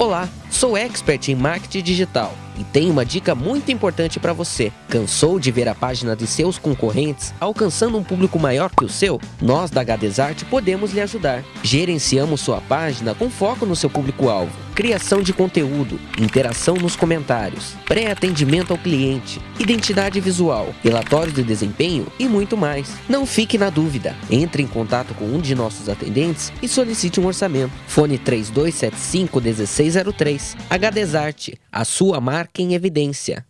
Olá, sou expert em marketing digital e tenho uma dica muito importante para você. Cansou de ver a página de seus concorrentes alcançando um público maior que o seu? Nós da HDesart podemos lhe ajudar. Gerenciamos sua página com foco no seu público-alvo, criação de conteúdo, interação nos comentários, pré-atendimento ao cliente, identidade visual, relatórios de desempenho e muito mais. Não fique na dúvida. Entre em contato com um de nossos atendentes e solicite um orçamento. Fone 3275 1603. HDesart, a sua marca em evidência.